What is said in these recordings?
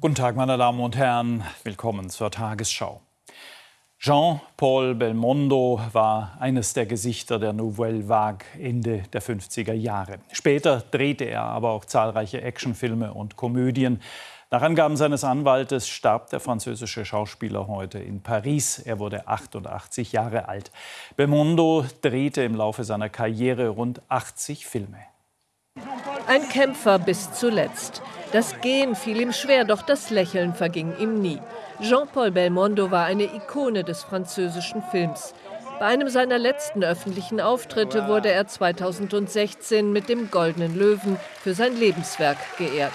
Guten Tag, meine Damen und Herren. Willkommen zur Tagesschau. Jean-Paul Belmondo war eines der Gesichter der Nouvelle Vague Ende der 50er Jahre. Später drehte er aber auch zahlreiche Actionfilme und Komödien. Nach Angaben seines Anwaltes starb der französische Schauspieler heute in Paris. Er wurde 88 Jahre alt. Belmondo drehte im Laufe seiner Karriere rund 80 Filme. Ein Kämpfer bis zuletzt. Das Gehen fiel ihm schwer, doch das Lächeln verging ihm nie. Jean-Paul Belmondo war eine Ikone des französischen Films. Bei einem seiner letzten öffentlichen Auftritte wurde er 2016 mit dem Goldenen Löwen für sein Lebenswerk geehrt.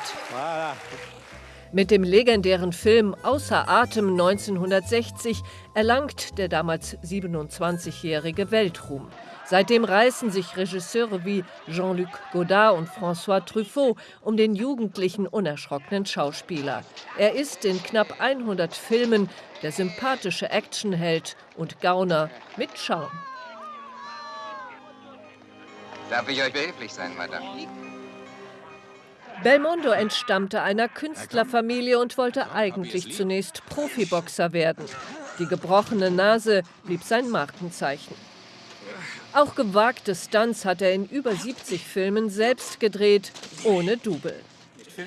Mit dem legendären Film Außer Atem 1960 erlangt der damals 27-jährige Weltruhm. Seitdem reißen sich Regisseure wie Jean-Luc Godard und François Truffaut um den jugendlichen, unerschrockenen Schauspieler. Er ist in knapp 100 Filmen der sympathische Actionheld und Gauner mit Charme. Darf ich euch behilflich sein, Madame? Belmondo entstammte einer Künstlerfamilie und wollte eigentlich zunächst Profiboxer werden. Die gebrochene Nase blieb sein Markenzeichen. Auch gewagte Stunts hat er in über 70 Filmen selbst gedreht, ohne Double.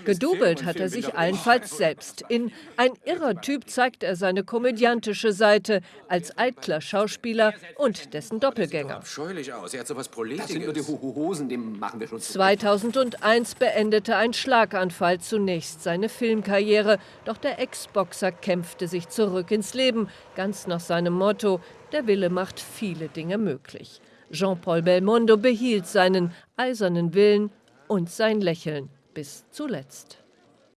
Gedubelt hat er sich allenfalls selbst. In Ein irrer Typ zeigt er seine komödiantische Seite als eitler Schauspieler und dessen Doppelgänger. 2001 beendete ein Schlaganfall zunächst seine Filmkarriere, doch der Ex-Boxer kämpfte sich zurück ins Leben, ganz nach seinem Motto, der Wille macht viele Dinge möglich. Jean-Paul Belmondo behielt seinen eisernen Willen und sein Lächeln bis zuletzt.